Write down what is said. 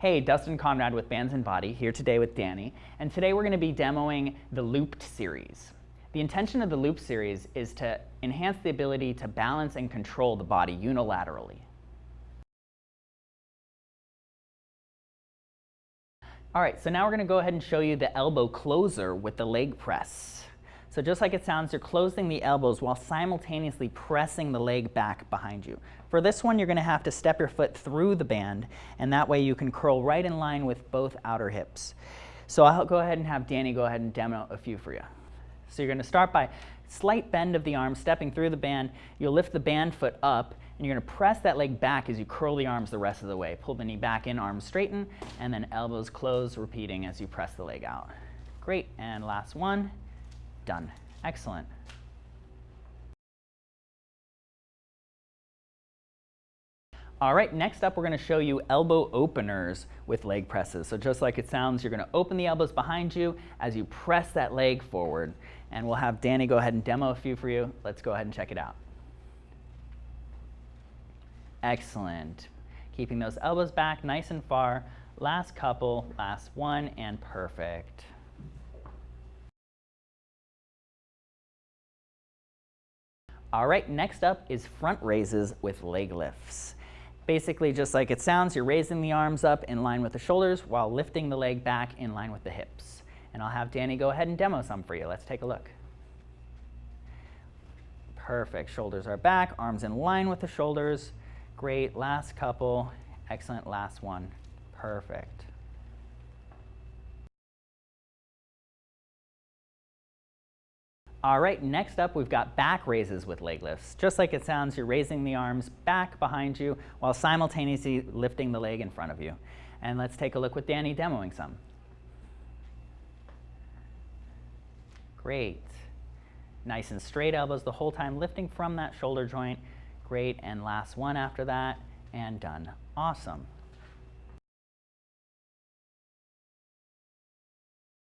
Hey, Dustin Conrad with Bands and Body, here today with Danny, and today we're going to be demoing the Looped series. The intention of the Loop series is to enhance the ability to balance and control the body unilaterally. All right, so now we're going to go ahead and show you the elbow closer with the leg press. So just like it sounds, you're closing the elbows while simultaneously pressing the leg back behind you. For this one, you're going to have to step your foot through the band, and that way you can curl right in line with both outer hips. So I'll go ahead and have Danny go ahead and demo a few for you. So you're going to start by slight bend of the arm, stepping through the band. You'll lift the band foot up, and you're going to press that leg back as you curl the arms the rest of the way. Pull the knee back in, arms straighten, and then elbows close, repeating as you press the leg out. Great, and last one. Done. Excellent. All right, next up we're going to show you elbow openers with leg presses. So just like it sounds, you're going to open the elbows behind you as you press that leg forward. And we'll have Danny go ahead and demo a few for you. Let's go ahead and check it out. Excellent. Keeping those elbows back nice and far. Last couple, last one, and perfect. All right, next up is front raises with leg lifts. Basically, just like it sounds, you're raising the arms up in line with the shoulders while lifting the leg back in line with the hips. And I'll have Danny go ahead and demo some for you. Let's take a look. Perfect. Shoulders are back, arms in line with the shoulders. Great. Last couple. Excellent. Last one. Perfect. All right, next up we've got back raises with leg lifts. Just like it sounds, you're raising the arms back behind you while simultaneously lifting the leg in front of you. And let's take a look with Danny demoing some. Great. Nice and straight elbows the whole time, lifting from that shoulder joint. Great, and last one after that, and done. Awesome.